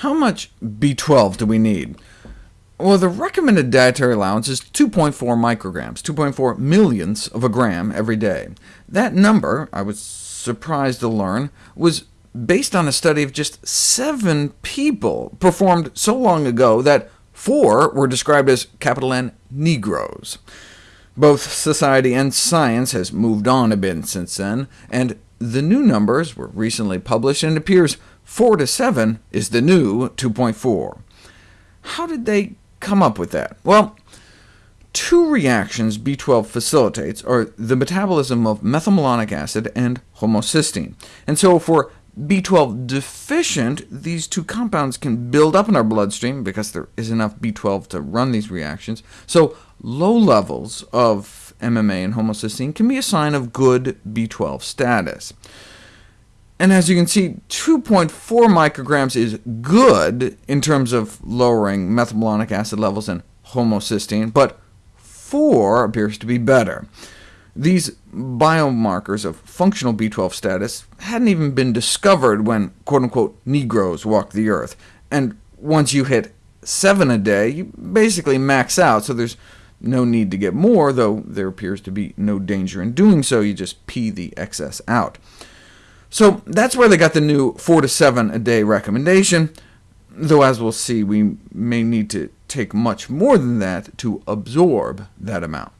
How much B12 do we need? Well, the recommended dietary allowance is 2.4 micrograms, 2.4 millionths of a gram every day. That number, I was surprised to learn, was based on a study of just seven people performed so long ago that four were described as capital N Negroes. Both society and science has moved on a bit since then, and the new numbers were recently published, and it appears 4 to 7 is the new 2.4. How did they come up with that? Well, two reactions B12 facilitates are the metabolism of methylmalonic acid and homocysteine. And so for B12 deficient, these two compounds can build up in our bloodstream because there is enough B12 to run these reactions. So low levels of MMA and homocysteine can be a sign of good B12 status. And as you can see, 2.4 micrograms is good in terms of lowering methylmalonic acid levels and homocysteine, but 4 appears to be better. These biomarkers of functional B12 status hadn't even been discovered when quote-unquote Negroes walked the Earth, and once you hit 7 a day, you basically max out, so there's no need to get more, though there appears to be no danger in doing so, you just pee the excess out. So that's where they got the new 4 to 7 a day recommendation, though as we'll see, we may need to take much more than that to absorb that amount.